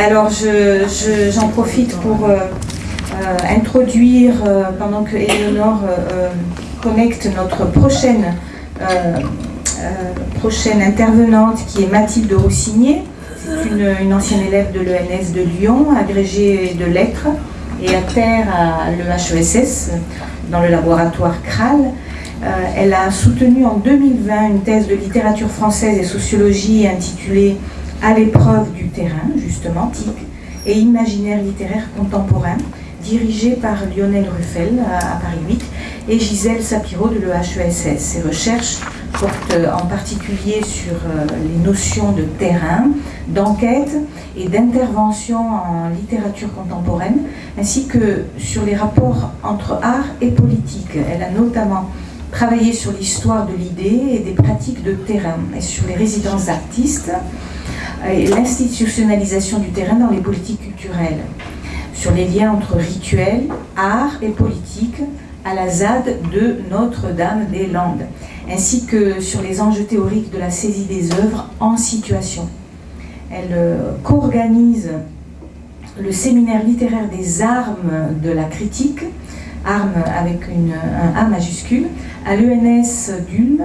Alors, j'en profite pour euh, euh, introduire, euh, pendant que Eleonore connecte notre prochaine, prochaine intervenante, qui est Mathilde Roussigné. C'est une, ancienne élève de l'ENS de Lyon, agrégée de lettres et à terre à l'EHESS, dans le laboratoire CRAL. elle a soutenu en 2020 une thèse de littérature française et sociologie intitulée à l'épreuve du terrain, justement, type et imaginaire littéraire contemporain, dirigé par Lionel Ruffel à, Paris 8 et Gisèle Sapiro de l'EHESS. Ses recherches portent en particulier sur euh, les notions de terrain, d'enquête et d'intervention en littérature contemporaine, ainsi que sur les rapports entre art et politique. Elle a notamment travaillé sur l'histoire de l'idée et des pratiques de terrain et sur les résidences d'artistes, et l'institutionnalisation du terrain dans les politiques culturelles, sur les liens entre rituel, art et politique à la ZAD de Notre-Dame-des-Landes, ainsi que sur les enjeux théoriques de la saisie des œuvres en situation. Elle euh, co-organise le séminaire littéraire des armes de la critique, armes avec une, un A majuscule, à l'ENS d'Ulm,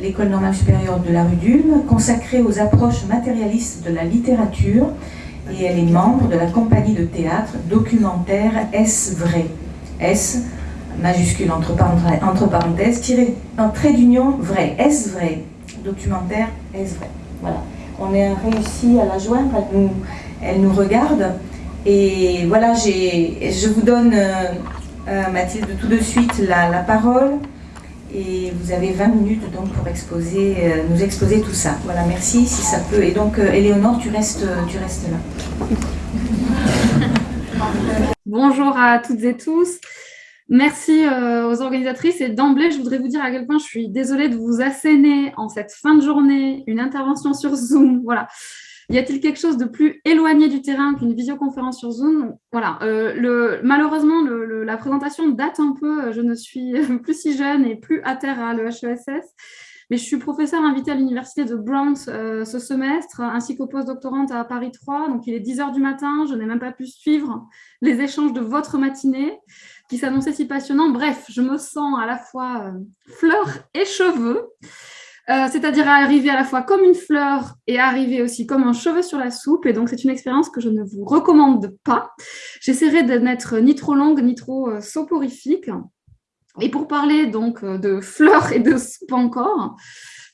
l'école normale supérieure de la rue d'Ulm, consacrée aux approches matérialistes de la littérature, et elle est membre de la compagnie de théâtre documentaire Est-ce vrai majuscule entre parenthèses, tiré un trait d'union vrai. Est-ce vrai? Documentaire Est-ce vrai? Voilà. On a réussi à la joindre, elle nous, elle nous regarde. Et voilà, je vous donne, euh, euh, Mathilde, tout de suite la, la parole et vous avez 20 minutes donc pour exposer, euh, nous exposer tout ça. Voilà, merci si ça peut. Et donc, euh, Éléonore, tu restes, tu restes là. Bonjour à toutes et tous. Merci euh, aux organisatrices et d'emblée, je voudrais vous dire à quel point je suis désolée de vous asséner en cette fin de journée une intervention sur Zoom. Voilà, y a-t-il quelque chose de plus éloigné du terrain qu'une visioconférence sur Zoom? Voilà. Euh, malheureusement, la présentation date un peu. Je ne suis plus si jeune et plus à terre à l'EHESS. Mais je suis professeur invité à l'université de Bronx euh, ce semestre, ainsi qu'au post-doctorante à Paris 3. Donc, il est 10 heures du matin. Je n'ai même pas pu suivre les échanges de votre matinée qui s'annonçaient si passionnants. Bref, je me sens à la fois euh, fleur et cheveux. Euh, c'est-à-dire arriver à la fois comme une fleur et arriver aussi comme un cheveu sur la soupe. Et donc, c'est une expérience que je ne vous recommande pas. J'essaierai de n'être ni trop longue ni trop soporifique. Et pour parler donc euh, de fleurs et de soupe encore,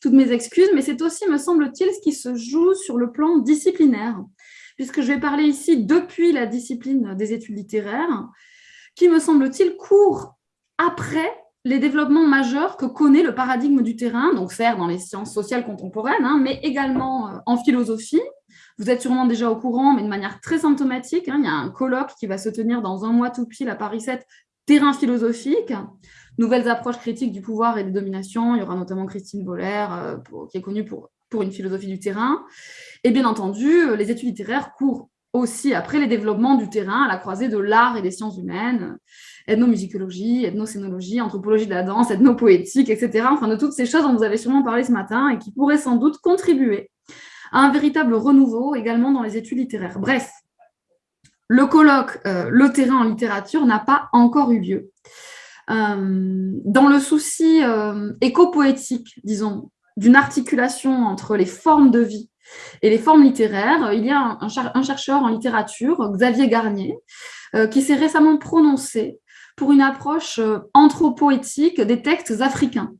toutes mes excuses, mais c'est aussi, me semble-t-il, ce qui se joue sur le plan disciplinaire, puisque je vais parler ici depuis la discipline des études littéraires, qui, me semble-t-il, court après les développements majeurs que connaît le paradigme du terrain, donc certes dans les sciences sociales contemporaines, hein, mais également euh, en philosophie. Vous êtes sûrement déjà au courant, mais de manière très symptomatique. Hein, il y a un colloque qui va se tenir dans un mois tout pile à Paris 7, terrain philosophique, nouvelles approches critiques du pouvoir et des dominations. Il y aura notamment Christine Boller, euh, qui est connue pour, pour une philosophie du terrain. Et bien entendu, euh, les études littéraires courent aussi après les développements du terrain à la croisée de l'art et des sciences humaines ethnomusicologie, ethnocénologie, anthropologie de la danse, ethnopoétique, etc. Enfin, de toutes ces choses dont vous avez sûrement parlé ce matin et qui pourraient sans doute contribuer à un véritable renouveau également dans les études littéraires. Bref, le colloque euh, Le terrain en littérature n'a pas encore eu lieu. Euh, dans le souci euh, éco-poétique, disons, d'une articulation entre les formes de vie et les formes littéraires, il y a un, un chercheur en littérature, Xavier Garnier, qui s'est récemment prononcé pour une approche euh, anthropoétique des textes africains,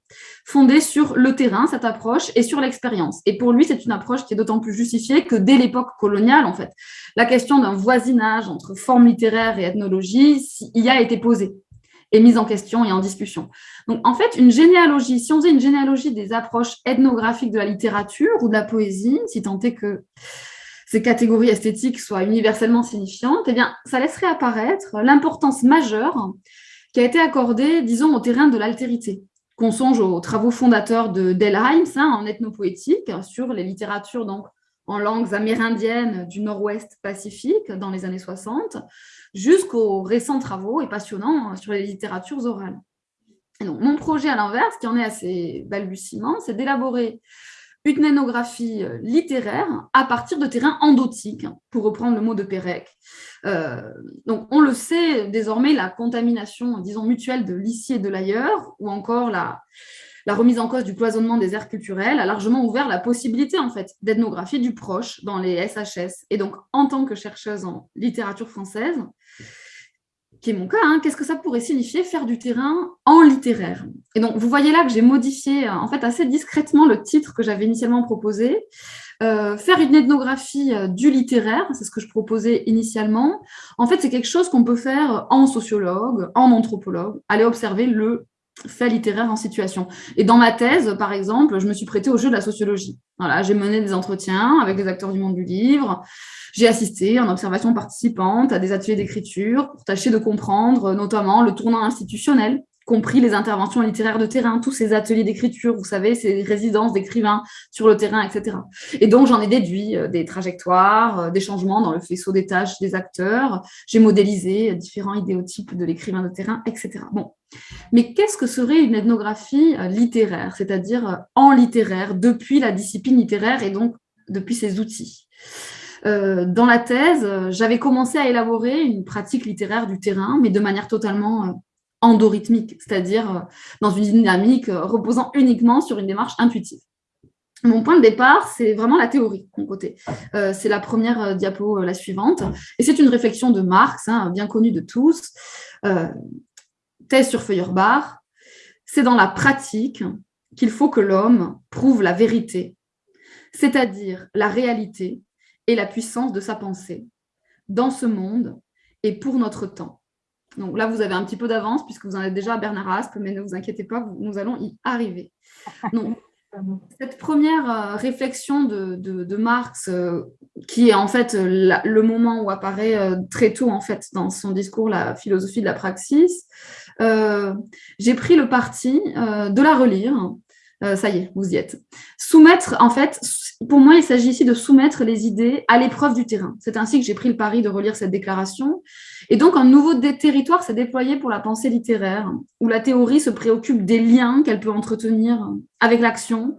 fondée sur le terrain, cette approche, et sur l'expérience. Et pour lui, c'est une approche qui est d'autant plus justifiée que dès l'époque coloniale, en fait, la question d'un voisinage entre forme littéraire et ethnologie y a été posée et mise en question et en discussion. Donc, en fait, une généalogie, si on faisait une généalogie des approches ethnographiques de la littérature ou de la poésie, si tant est que ces catégories esthétiques soient universellement signifiantes, eh bien, ça laisserait apparaître l'importance majeure qui a été accordée, disons, au terrain de l'altérité, qu'on songe aux travaux fondateurs de Delheims hein, en ethnopoétique sur les littératures donc, en langues amérindiennes du nord-ouest Pacifique dans les années 60, jusqu'aux récents travaux et passionnants sur les littératures orales. mon projet, à l'inverse, qui en est assez balbutiement, c'est d'élaborer une ethnographie euh, littéraire à partir de terrains endotiques, pour reprendre le mot de Pérec. Euh, donc, on le sait désormais, la contamination, disons, mutuelle de l'ici et de l'ailleurs, ou encore la, la remise en cause du cloisonnement des aires culturelles a largement ouvert la possibilité en fait d'ethnographie du proche dans les SHS. Et donc, en tant que chercheuse en littérature française, qui est mon cas, hein, qu'est-ce que ça pourrait signifier faire du terrain en littéraire? Et donc, vous voyez là que j'ai modifié en fait assez discrètement le titre que j'avais initialement proposé. Euh, faire une ethnographie euh, du littéraire, c'est ce que je proposais initialement. En fait, c'est quelque chose qu'on peut faire en sociologue, en anthropologue, aller observer le fait littéraire en situation. Et dans ma thèse, par exemple, je me suis prêtée au jeu de la sociologie. Voilà, j'ai mené des entretiens avec les acteurs du monde du livre, j'ai assisté en observation participante à des ateliers d'écriture pour tâcher de comprendre notamment le tournant institutionnel, compris les interventions littéraires de terrain, tous ces ateliers d'écriture, vous savez, ces résidences d'écrivains sur le terrain, etc. Et donc, j'en ai déduit euh, des trajectoires, euh, des changements dans le faisceau des tâches des acteurs, j'ai modélisé différents idéotypes de l'écrivain de terrain, etc. Bon, mais qu'est-ce que serait une ethnographie euh, littéraire, c'est-à-dire en littéraire, depuis la discipline littéraire et donc depuis ses outils? Euh, dans la thèse, euh, j'avais commencé à élaborer une pratique littéraire du terrain, mais de manière totalement euh, endorhythmique, c'est-à-dire dans une dynamique reposant uniquement sur une démarche intuitive. Mon point de départ, c'est vraiment la théorie, mon côté. c'est la première diapo, la suivante. Et c'est une réflexion de Marx, hein, bien connue de tous. Thèse sur Feuerbach. C'est dans la pratique qu'il faut que l'homme prouve la vérité, c'est-à-dire la réalité, et la puissance de sa pensée dans ce monde et pour notre temps. Donc là, vous avez un petit peu d'avance puisque vous en êtes déjà à Bernard Aspe, mais ne vous inquiétez pas, nous allons y arriver. Donc, cette première euh, réflexion de, Marx, euh, qui est en fait le moment où apparaît euh, très tôt en fait dans son discours la philosophie de la praxis, j'ai pris le parti de la relire euh, ça y est, vous y êtes. Soumettre, en fait, pour moi, il s'agit ici de soumettre les idées à l'épreuve du terrain. C'est ainsi que j'ai pris le pari de relire cette déclaration. Et donc, un nouveau territoire s'est déployé pour la pensée littéraire, où la théorie se préoccupe des liens qu'elle peut entretenir avec l'action,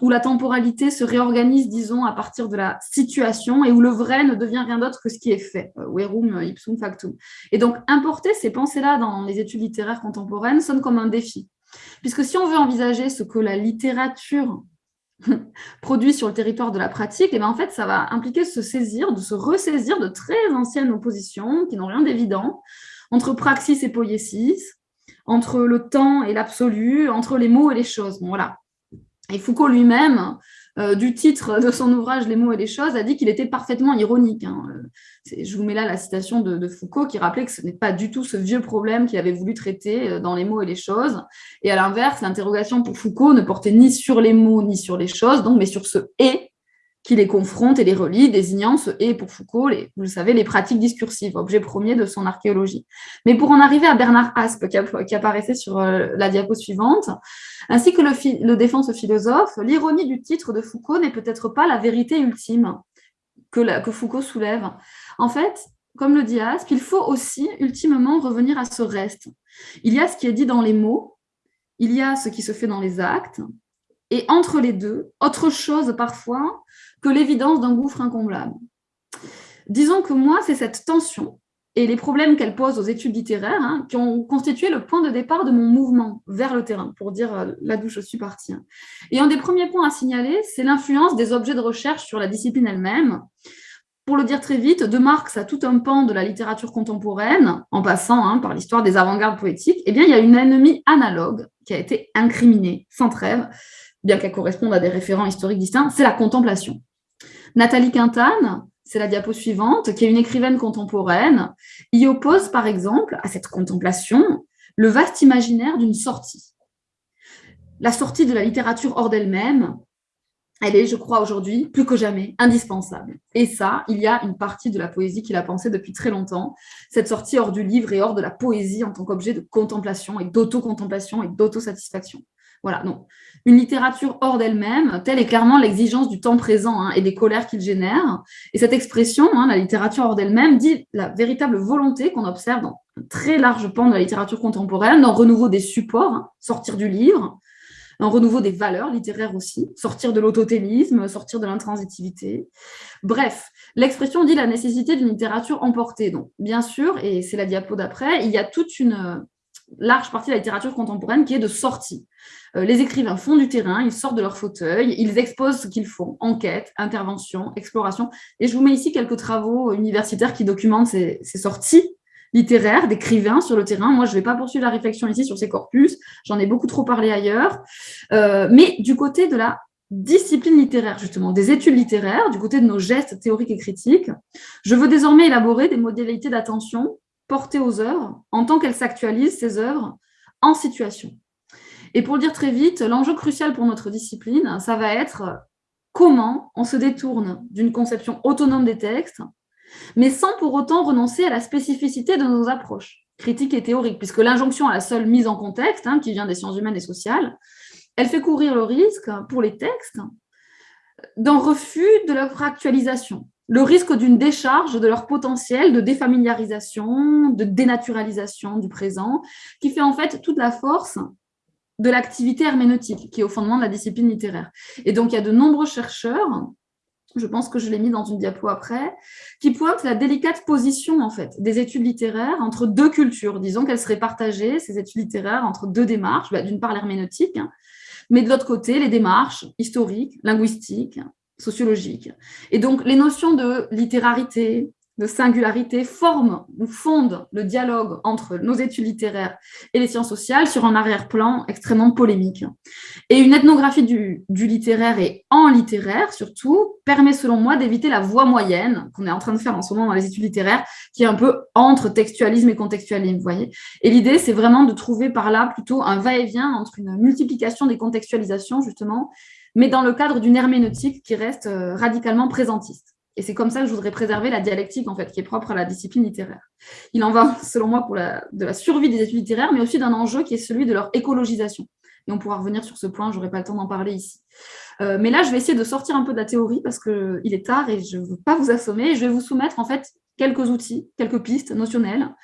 où la temporalité se réorganise, disons, à partir de la situation, et où le vrai ne devient rien d'autre que ce qui est fait. Euh, verum ipsum factum. Et donc, importer ces pensées-là dans les études littéraires contemporaines sonne comme un défi. Puisque si on veut envisager ce que la littérature produit sur le territoire de la pratique, et eh bien en fait, ça va impliquer de se saisir, de se ressaisir de très anciennes oppositions qui n'ont rien d'évident entre praxis et poiesis, entre le temps et l'absolu, entre les mots et les choses. voilà. Et Foucault lui-même euh, du titre de son ouvrage Les mots et les choses, a dit qu'il était parfaitement ironique. Hein. Je vous mets là la citation de, Foucault qui rappelait que ce n'est pas du tout ce vieux problème qu'il avait voulu traiter euh, dans Les mots et les choses. Et à l'inverse, l'interrogation pour Foucault ne portait ni sur les mots ni sur les choses, donc, mais sur ce « et » qui les confronte et les relie, désignant ce « et » pour Foucault, vous le savez, les pratiques discursives, objet premier de son archéologie. Mais pour en arriver à Bernard Aspe, qui, apparaissait sur euh, la diapo suivante, ainsi que le, le défense philosophe, l'ironie du titre de Foucault n'est peut-être pas la vérité ultime que, que Foucault soulève. En fait, comme le dit Aspe, il faut aussi ultimement revenir à ce reste. Il y a ce qui est dit dans les mots, il y a ce qui se fait dans les actes, et entre les deux, autre chose parfois que l'évidence d'un gouffre incomblable. Disons que moi, c'est cette tension et les problèmes qu'elle pose aux études littéraires hein, qui ont constitué le point de départ de mon mouvement vers le terrain, pour dire euh, là d'où je suis partie. Hein. Et un des premiers points à signaler, c'est l'influence des objets de recherche sur la discipline elle-même. Pour le dire très vite, de Marx à tout un pan de la littérature contemporaine, en passant hein, par l'histoire des avant-gardes poétiques, eh bien, il y a une ennemie analogue qui a été incriminée sans trêve, bien qu'elle corresponde à des référents historiques distincts, c'est la contemplation. Nathalie Quintane, c'est la diapo suivante, qui est une écrivaine contemporaine, y oppose par exemple à cette contemplation le vaste imaginaire d'une sortie. La sortie de la littérature hors d'elle-même, elle est, je crois, aujourd'hui, plus que jamais, indispensable. Et ça, il y a une partie de la poésie qui l'a pensé depuis très longtemps, cette sortie hors du livre et hors de la poésie en tant qu'objet de contemplation et d'auto-contemplation et d'autosatisfaction. Voilà, donc une littérature hors d'elle-même, telle est clairement l'exigence du temps présent hein, et des colères qu'il génère. Et cette expression, hein, la littérature hors d'elle-même, dit la véritable volonté qu'on observe dans un très large pan de la littérature contemporaine, dans renouveau des supports, hein, sortir du livre, un renouveau des valeurs littéraires aussi, sortir de l'autotélisme, sortir de l'intransitivité. Bref, l'expression dit la nécessité d'une littérature emportée. Donc, bien sûr, et c'est la diapo d'après, il y a toute une large partie de la littérature contemporaine qui est de sortie. Euh, les écrivains font du terrain, ils sortent de leur fauteuil, ils exposent ce qu'ils font, enquête, intervention, exploration. Et je vous mets ici quelques travaux universitaires qui documentent ces sorties littéraires, d'écrivains sur le terrain. Moi, je ne vais pas poursuivre la réflexion ici sur ces corpus, j'en ai beaucoup trop parlé ailleurs. Euh, mais du côté de la discipline littéraire, justement, des études littéraires, du côté de nos gestes théoriques et critiques, je veux désormais élaborer des modalités d'attention portées aux œuvres en tant qu'elles s'actualisent, ces œuvres, en situation. Et pour le dire très vite, l'enjeu crucial pour notre discipline, ça va être comment on se détourne d'une conception autonome des textes mais sans pour autant renoncer à la spécificité de nos approches critiques et théoriques, puisque l'injonction à la seule mise en contexte, hein, qui vient des sciences humaines et sociales, elle fait courir le risque pour les textes d'un refus de leur actualisation, le risque d'une décharge de leur potentiel de défamiliarisation, de dénaturalisation du présent, qui fait en fait toute la force de l'activité herméneutique, qui est au fondement de la discipline littéraire. Et donc, il y a de nombreux chercheurs je pense que je l'ai mis dans une diapo après, qui pointe la délicate position en fait des études littéraires entre deux cultures. Disons qu'elles seraient partagées, ces études littéraires, entre deux démarches, bah, d'une part l'herméneutique, hein, mais de l'autre côté les démarches historiques, linguistiques, sociologiques. Et donc les notions de littérarité, de singularité forme ou fonde le dialogue entre nos études littéraires et les sciences sociales sur un arrière-plan extrêmement polémique. Et une ethnographie du, littéraire et en littéraire, surtout, permet selon moi d'éviter la voie moyenne qu'on est en train de faire en ce moment dans les études littéraires, qui est un peu entre textualisme et contextualisme, vous voyez. Et l'idée, c'est vraiment de trouver par là plutôt un va-et-vient entre une multiplication des contextualisations, justement, mais dans le cadre d'une herméneutique qui reste euh, radicalement présentiste. Et c'est comme ça que je voudrais préserver la dialectique, en fait, qui est propre à la discipline littéraire. Il en va, selon moi, pour la, de la survie des études littéraires, mais aussi d'un enjeu qui est celui de leur écologisation. Et on pourra revenir sur ce point, je n'aurai pas le temps d'en parler ici. Euh, mais là, je vais essayer de sortir un peu de la théorie parce qu'il est tard et je ne veux pas vous assommer. Je vais vous soumettre, en fait, quelques outils, quelques pistes notionnelles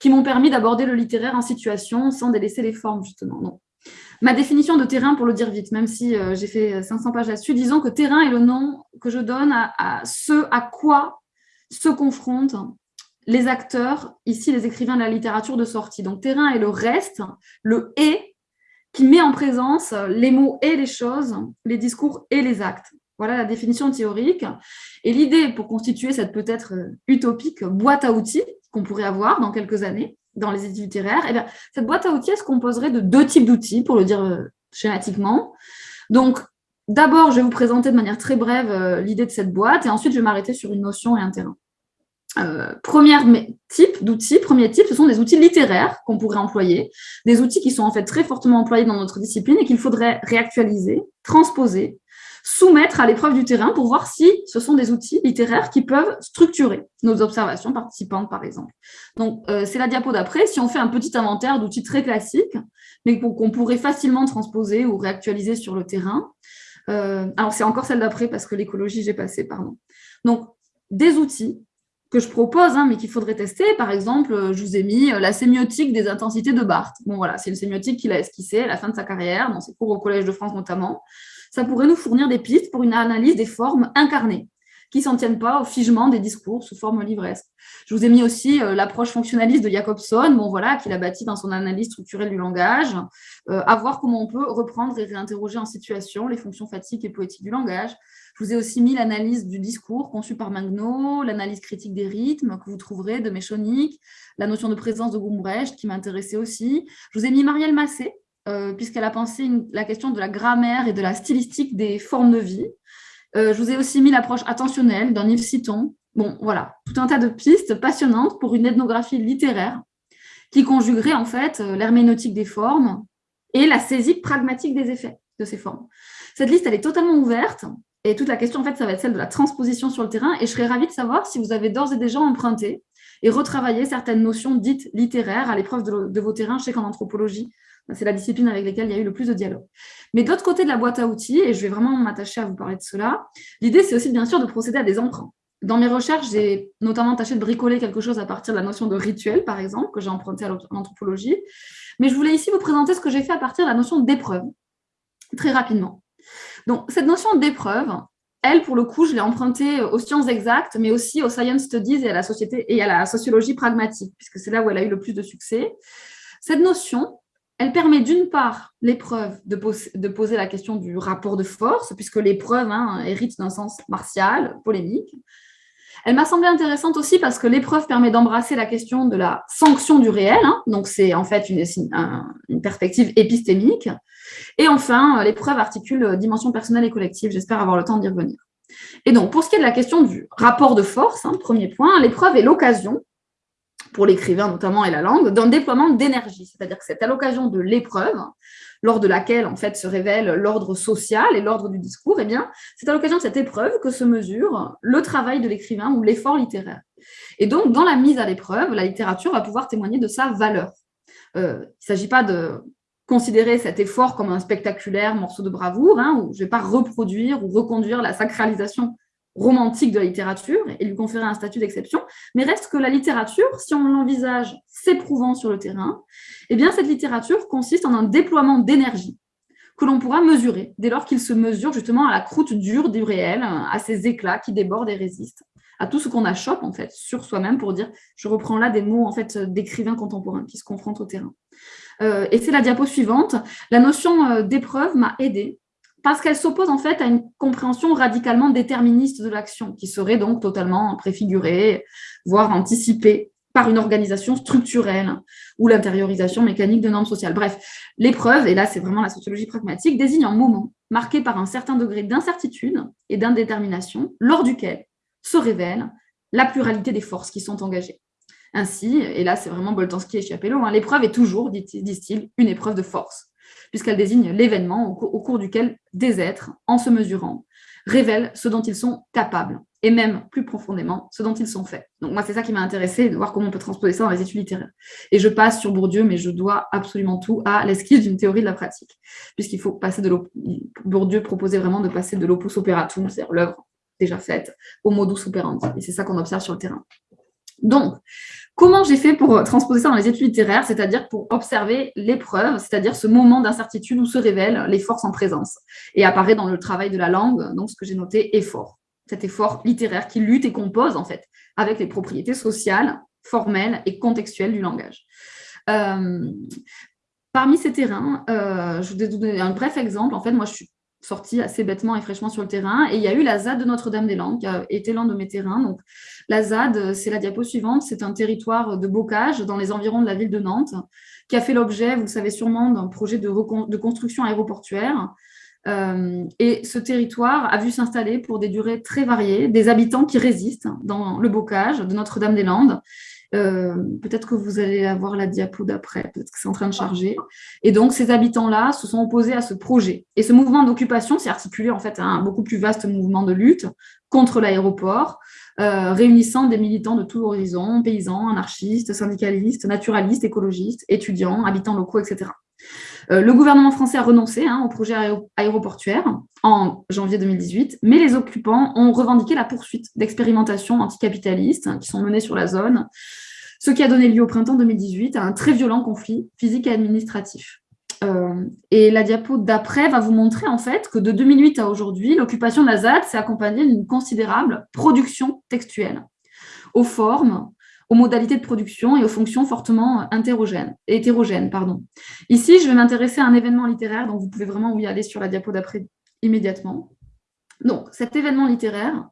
qui m'ont permis d'aborder le littéraire en situation sans délaisser les formes, justement. Ma définition de terrain, pour le dire vite, même si euh, j'ai fait 500 pages là-dessus, disons que terrain est le nom que je donne à, ce à quoi se confrontent les acteurs, ici les écrivains de la littérature de sortie. Donc terrain est le reste, le « et » qui met en présence les mots et les choses, les discours et les actes. Voilà la définition théorique. Et l'idée pour constituer cette peut-être utopique boîte à outils qu'on pourrait avoir dans quelques années, dans les études littéraires, eh bien, cette boîte à outils, elle se composerait de deux types d'outils, pour le dire euh, schématiquement. Donc, d'abord, je vais vous présenter de manière très brève euh, l'idée de cette boîte, et ensuite, je vais m'arrêter sur une notion et un terrain. Euh, premier type d'outils, premier type, ce sont des outils littéraires qu'on pourrait employer, des outils qui sont en fait très fortement employés dans notre discipline et qu'il faudrait réactualiser, transposer, soumettre à l'épreuve du terrain pour voir si ce sont des outils littéraires qui peuvent structurer nos observations participantes, par exemple. Donc, euh, c'est la diapo d'après. Si on fait un petit inventaire d'outils très classiques, mais qu'on pourrait facilement transposer ou réactualiser sur le terrain. Euh, alors, c'est encore celle d'après parce que l'écologie, j'ai passé, pardon. Donc, des outils que je propose, hein, mais qu'il faudrait tester. Par exemple, je vous ai mis la sémiotique des intensités de Barthes. Bon, voilà, c'est une sémiotique qu'il a esquissée à la fin de sa carrière, dans ses cours au Collège de France notamment ça pourrait nous fournir des pistes pour une analyse des formes incarnées qui s'en tiennent pas au figement des discours sous forme livresque. Je vous ai mis aussi euh, l'approche fonctionnaliste de Jacobson, bon, voilà, qu'il a bâti dans son analyse structurelle du langage, euh, à voir comment on peut reprendre et réinterroger en situation les fonctions fatiques et poétiques du langage. Je vous ai aussi mis l'analyse du discours conçue par Magno, l'analyse critique des rythmes que vous trouverez de Méchonic, la notion de présence de Gumbrecht qui m'intéressait aussi. Je vous ai mis Marielle Massé, euh, puisqu'elle a pensé la question de la grammaire et de la stylistique des formes de vie. Euh, je vous ai aussi mis l'approche attentionnelle d'un Yves Citon. Bon, voilà, tout un tas de pistes passionnantes pour une ethnographie littéraire qui conjuguerait en fait euh, l'herméneutique des formes et la saisie pragmatique des effets. de ces formes. Cette liste, elle est totalement ouverte. Et toute la question, en fait, ça va être celle de la transposition sur le terrain. Et je serais ravie de savoir si vous avez d'ores et déjà emprunté et retravaillé certaines notions dites littéraires à l'épreuve de, vos terrains. Je sais qu'en anthropologie, c'est la discipline avec laquelle il y a eu le plus de dialogue. Mais d'autre côté de la boîte à outils, et je vais vraiment m'attacher à vous parler de cela, l'idée, c'est aussi bien sûr de procéder à des emprunts. Dans mes recherches, j'ai notamment tâché de bricoler quelque chose à partir de la notion de rituel, par exemple, que j'ai emprunté à l'anthropologie. Mais je voulais ici vous présenter ce que j'ai fait à partir de la notion d'épreuve, très rapidement. Donc, cette notion d'épreuve, elle, pour le coup, je l'ai empruntée aux sciences exactes, mais aussi aux science studies et à la, société, et à la sociologie pragmatique, puisque c'est là où elle a eu le plus de succès. Cette notion, elle permet d'une part l'épreuve de, poser la question du rapport de force, puisque l'épreuve hein, hérite d'un sens martial, polémique. Elle m'a semblé intéressante aussi parce que l'épreuve permet d'embrasser la question de la sanction du réel, hein. donc c'est en fait une, une, perspective épistémique. Et enfin, l'épreuve articule dimension personnelle et collective, j'espère avoir le temps d'y revenir. Et donc, pour ce qui est de la question du rapport de force, hein, premier point, l'épreuve est l'occasion pour l'écrivain notamment et la langue, d'un déploiement d'énergie. C'est-à-dire que c'est à l'occasion de l'épreuve, lors de laquelle en fait se révèle l'ordre social et l'ordre du discours, eh bien, c'est à l'occasion de cette épreuve que se mesure le travail de l'écrivain ou l'effort littéraire. Et donc, dans la mise à l'épreuve, la littérature va pouvoir témoigner de sa valeur. Euh, il ne s'agit pas de considérer cet effort comme un spectaculaire morceau de bravoure, hein, où je ne vais pas reproduire ou reconduire la sacralisation romantique de la littérature et lui conférer un statut d'exception, mais reste que la littérature, si on l'envisage s'éprouvant sur le terrain, eh bien cette littérature consiste en un déploiement d'énergie que l'on pourra mesurer dès lors qu'il se mesure justement à la croûte dure du réel, à ces éclats qui débordent et résistent, à tout ce qu'on achoppe en fait sur soi-même pour dire, je reprends là des mots en fait d'écrivains contemporains qui se confrontent au terrain. Euh, et c'est la diapo suivante. La notion euh, d'épreuve m'a aidé parce qu'elle s'oppose en fait à une compréhension radicalement déterministe de l'action, qui serait donc totalement préfigurée, voire anticipée par une organisation structurelle ou l'intériorisation mécanique de normes sociales. Bref, l'épreuve, et là c'est vraiment la sociologie pragmatique, désigne un moment marqué par un certain degré d'incertitude et d'indétermination, lors duquel se révèle la pluralité des forces qui sont engagées. Ainsi, et là c'est vraiment Boltanski et Chiapello, hein, l'épreuve est toujours, disent-ils, une épreuve de force puisqu'elle désigne l'événement au, cours duquel des êtres, en se mesurant, révèlent ce dont ils sont capables, et même plus profondément, ce dont ils sont faits. Donc moi, c'est ça qui m'a intéressé, de voir comment on peut transposer ça dans les études littéraires. Et je passe sur Bourdieu, mais je dois absolument tout à l'esquisse d'une théorie de la pratique, puisqu'il faut passer de Bourdieu proposait vraiment de passer de l'opus operatum, c'est-à-dire l'œuvre déjà faite, au modus operandi. Et c'est ça qu'on observe sur le terrain. Donc, comment j'ai fait pour transposer ça dans les études littéraires, c'est-à-dire pour observer l'épreuve, c'est-à-dire ce moment d'incertitude où se révèlent les forces en présence et apparaît dans le travail de la langue, donc ce que j'ai noté, effort. Cet effort littéraire qui lutte et compose, en fait, avec les propriétés sociales, formelles et contextuelles du langage. Euh, parmi ces terrains, euh, je vais vous donner un bref exemple. En fait, moi, je suis sorti assez bêtement et fraîchement sur le terrain. Et il y a eu la ZAD de Notre-Dame-des-Landes, qui a été l'un de mes terrains. Donc, la ZAD, c'est la diapo suivante, c'est un territoire de bocage dans les environs de la ville de Nantes, qui a fait l'objet, vous le savez sûrement, d'un projet de, construction aéroportuaire. Euh, et ce territoire a vu s'installer pour des durées très variées des habitants qui résistent dans le bocage de Notre-Dame-des-Landes euh, peut-être que vous allez avoir la diapo d'après, peut-être que c'est en train de charger. Et donc, ces habitants-là se sont opposés à ce projet. Et ce mouvement d'occupation s'est articulé en fait à un beaucoup plus vaste mouvement de lutte contre l'aéroport, euh, réunissant des militants de tous horizons, paysans, anarchistes, syndicalistes, naturalistes, écologistes, étudiants, habitants locaux, etc. Euh, le gouvernement français a renoncé hein, au projet aéroportuaire en janvier 2018, mais les occupants ont revendiqué la poursuite d'expérimentations anticapitalistes hein, qui sont menées sur la zone, ce qui a donné lieu au printemps 2018 à un très violent conflit physique et administratif. Euh, et la diapo d'après va vous montrer en fait que de 2008 à aujourd'hui, l'occupation de la ZAD s'est accompagnée d'une considérable production textuelle, aux formes, aux modalités de production et aux fonctions fortement hétérogènes. Pardon. Ici, je vais m'intéresser à un événement littéraire, donc vous pouvez vraiment y aller sur la diapo d'après immédiatement. Donc, cet événement littéraire,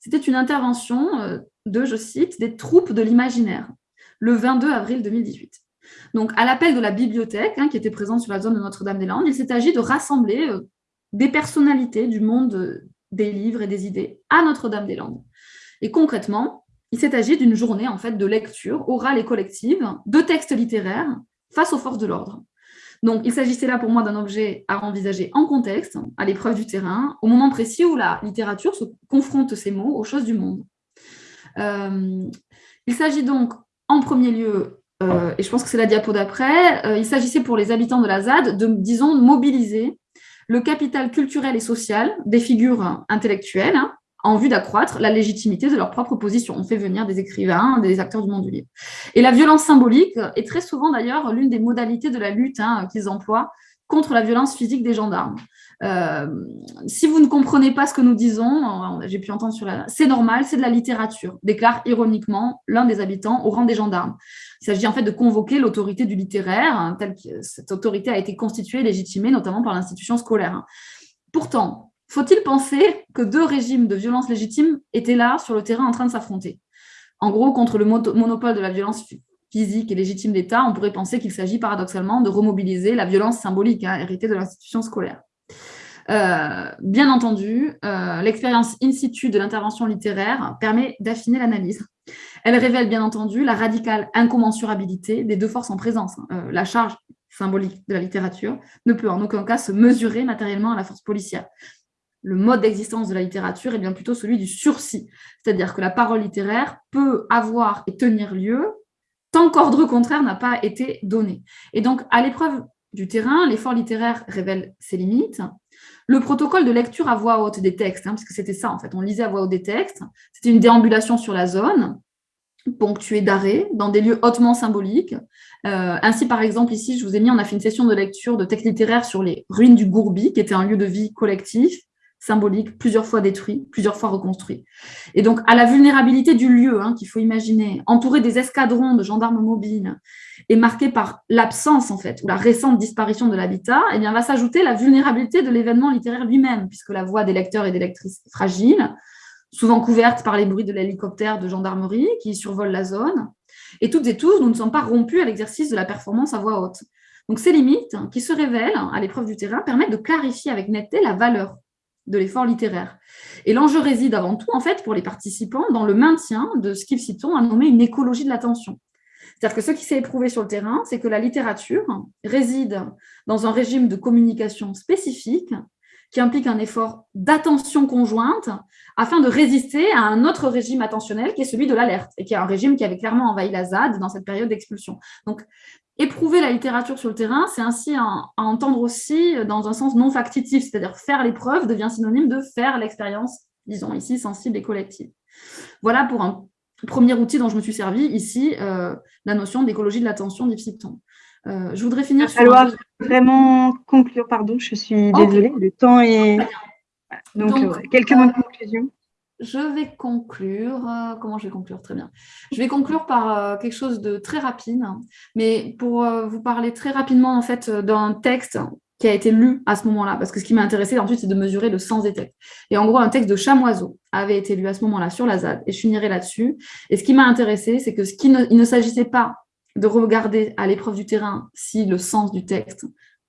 c'était une intervention euh, de, je cite, des troupes de l'imaginaire, le 22 avril 2018. Donc, à l'appel de la bibliothèque, hein, qui était présente sur la zone de Notre-Dame-des-Landes, il s'est agi de rassembler euh, des personnalités du monde euh, des livres et des idées à Notre-Dame-des-Landes. Et concrètement, il s'est agi d'une journée en fait de lecture orale et collective de textes littéraires face aux forces de l'ordre. Donc, il s'agissait là pour moi d'un objet à envisager en contexte, à l'épreuve du terrain, au moment précis où la littérature se confronte ces mots aux choses du monde. Euh, il s'agit donc en premier lieu, euh, et je pense que c'est la diapo d'après, euh, il s'agissait pour les habitants de la ZAD de, disons, mobiliser le capital culturel et social des figures intellectuelles hein, en vue d'accroître la légitimité de leur propre position. On fait venir des écrivains, des acteurs du monde du livre. Et la violence symbolique est très souvent d'ailleurs l'une des modalités de la lutte hein, qu'ils emploient contre la violence physique des gendarmes. Euh, si vous ne comprenez pas ce que nous disons, j'ai pu entendre sur la... C'est normal, c'est de la littérature, déclare ironiquement l'un des habitants au rang des gendarmes. Il s'agit en fait de convoquer l'autorité du littéraire, hein, telle que cette autorité a été constituée et légitimée notamment par l'institution scolaire. Pourtant, faut-il penser que deux régimes de violence légitime étaient là sur le terrain en train de s'affronter? En gros, contre le monopole de la violence physique et légitime d'État, on pourrait penser qu'il s'agit paradoxalement de remobiliser la violence symbolique hein, héritée de l'institution scolaire. Euh, bien entendu, euh, l'expérience in situ de l'intervention littéraire permet d'affiner l'analyse. Elle révèle bien entendu la radicale incommensurabilité des deux forces en présence. Hein. Euh, la charge symbolique de la littérature ne peut en aucun cas se mesurer matériellement à la force policière le mode d'existence de la littérature est bien plutôt celui du sursis, c'est-à-dire que la parole littéraire peut avoir et tenir lieu tant qu'ordre contraire n'a pas été donné. Et donc, à l'épreuve du terrain, l'effort littéraire révèle ses limites. Le protocole de lecture à voix haute des textes, hein, parce que c'était ça en fait, on lisait à voix haute des textes, c'était une déambulation sur la zone, ponctuée d'arrêts, dans des lieux hautement symboliques. Euh, ainsi, par exemple, ici, je vous ai mis, on a fait une session de lecture de textes littéraires sur les ruines du Gourbi, qui était un lieu de vie collectif, symbolique, plusieurs fois détruit, plusieurs fois reconstruit. Et donc, à la vulnérabilité du lieu hein, qu'il faut imaginer, entouré des escadrons de gendarmes mobiles et marqué par l'absence, en fait, ou la récente disparition de l'habitat, eh bien, va s'ajouter la vulnérabilité de l'événement littéraire lui-même, puisque la voix des lecteurs et des lectrices est fragile, souvent couverte par les bruits de l'hélicoptère de gendarmerie qui survole la zone. Et toutes et tous, nous ne sommes pas rompus à l'exercice de la performance à voix haute. Donc, ces limites, qui se révèlent à l'épreuve du terrain, permettent de clarifier avec netteté la valeur de l'effort littéraire. Et l'enjeu réside avant tout, en fait, pour les participants, dans le maintien de ce qu'ils Citon a nommé une écologie de l'attention. C'est-à-dire que ce qui s'est éprouvé sur le terrain, c'est que la littérature réside dans un régime de communication spécifique qui implique un effort d'attention conjointe afin de résister à un autre régime attentionnel qui est celui de l'alerte et qui est un régime qui avait clairement envahi la ZAD dans cette période d'expulsion. Donc, éprouver la littérature sur le terrain, c'est ainsi à, entendre aussi dans un sens non factitif, c'est-à-dire faire l'épreuve devient synonyme de faire l'expérience, disons ici, sensible et collective. Voilà pour un premier outil dont je me suis servi, ici, euh, la notion d'écologie de l'attention d'Ipsiton. Euh, je voudrais finir sur... Alors, vraiment conclure, pardon, je suis désolée, le temps est... Donc, euh, quelques mots de conclusion je vais conclure. Euh, comment je vais conclure? Très bien. Je vais conclure par euh, quelque chose de très rapide, mais pour euh, vous parler très rapidement en fait d'un texte qui a été lu à ce moment-là, parce que ce qui m'a intéressé ensuite, c'est de mesurer le sens des textes. Et en gros, un texte de Chamoiseau avait été lu à ce moment-là sur la ZAD, et je finirai là-dessus. Et ce qui m'a intéressé, c'est que ce qui ne, ne s'agissait pas de regarder à l'épreuve du terrain si le sens du texte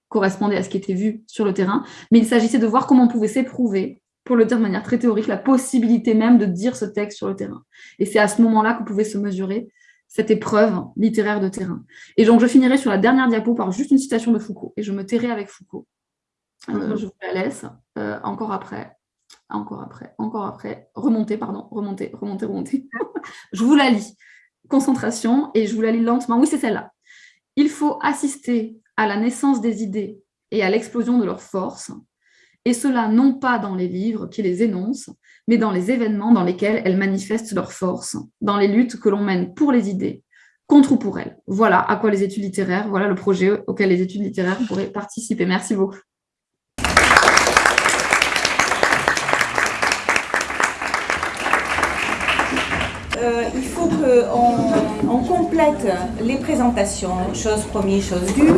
correspondait à ce qui était vu sur le terrain, mais il s'agissait de voir comment on pouvait s'éprouver pour le dire de manière très théorique, la possibilité même de dire ce texte sur le terrain. Et c'est à ce moment-là que pouvait se mesurer cette épreuve littéraire de terrain. Et donc, je finirai sur la dernière diapo par juste une citation de Foucault, et je me tairai avec Foucault. Euh, je vous la laisse, euh, encore après, encore après, encore après, remonter, pardon, remonter, remonter, remonter. je vous la lis. Concentration, et je vous la lis lentement. Oui, c'est celle-là. Il faut assister à la naissance des idées et à l'explosion de leurs forces, et cela non pas dans les livres qui les énoncent, mais dans les événements dans lesquels elles manifestent leur force, dans les luttes que l'on mène pour les idées, contre ou pour elles. Voilà à quoi les études littéraires, voilà le projet auquel les études littéraires pourraient participer. Merci beaucoup. Euh, il faut qu'on on complète les présentations, chose première, chose due,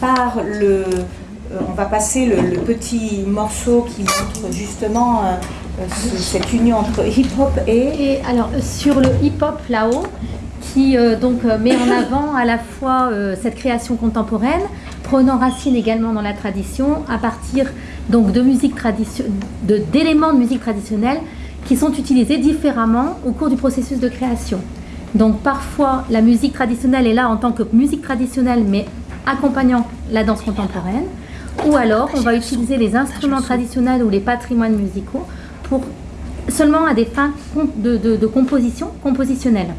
par le, on va passer le, petit morceau qui montre justement euh, euh, cette union entre hip-hop et... et... alors, sur le hip-hop là-haut, qui donc met en avant à la fois cette création contemporaine, prenant racine également dans la tradition, à partir donc de musique d'éléments de musique traditionnelle qui sont utilisés différemment au cours du processus de création. Donc parfois, la musique traditionnelle est là en tant que musique traditionnelle, mais accompagnant la danse contemporaine, ou alors on va utiliser les instruments traditionnels ou les patrimoines musicaux pour seulement à des fins de, composition compositionnelle.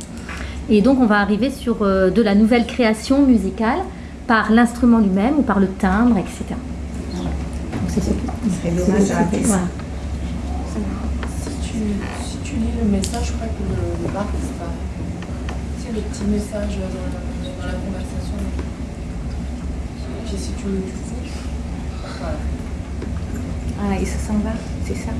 Et donc on va arriver sur euh, de la nouvelle création musicale par l'instrument lui-même ou par le timbre, etc. c'est ce qui dommage à voilà. si, tu, si tu lis le message, je crois que le, le bar disparaît. C'est le petit message dans, la conversation. si tu le voilà. Ah, et ça s'en va, c'est ça?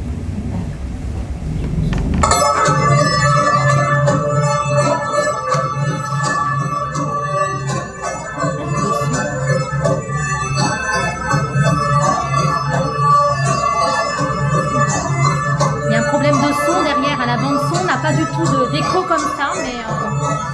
Il y a un problème de son derrière à la bande son, on n'a pas du tout d'écho comme ça, mais... Euh,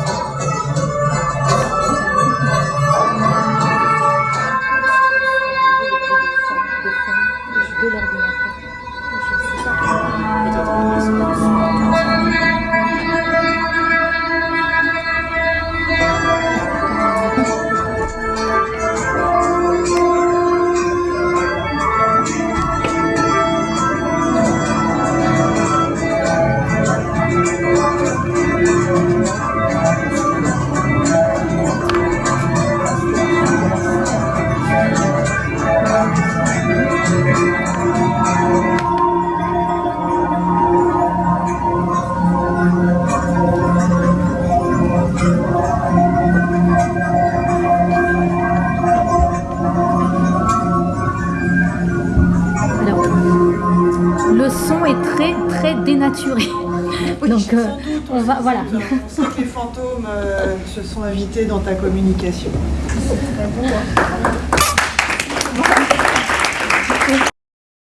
va, voilà. On sent que les fantômes euh, se sont invités dans ta communication.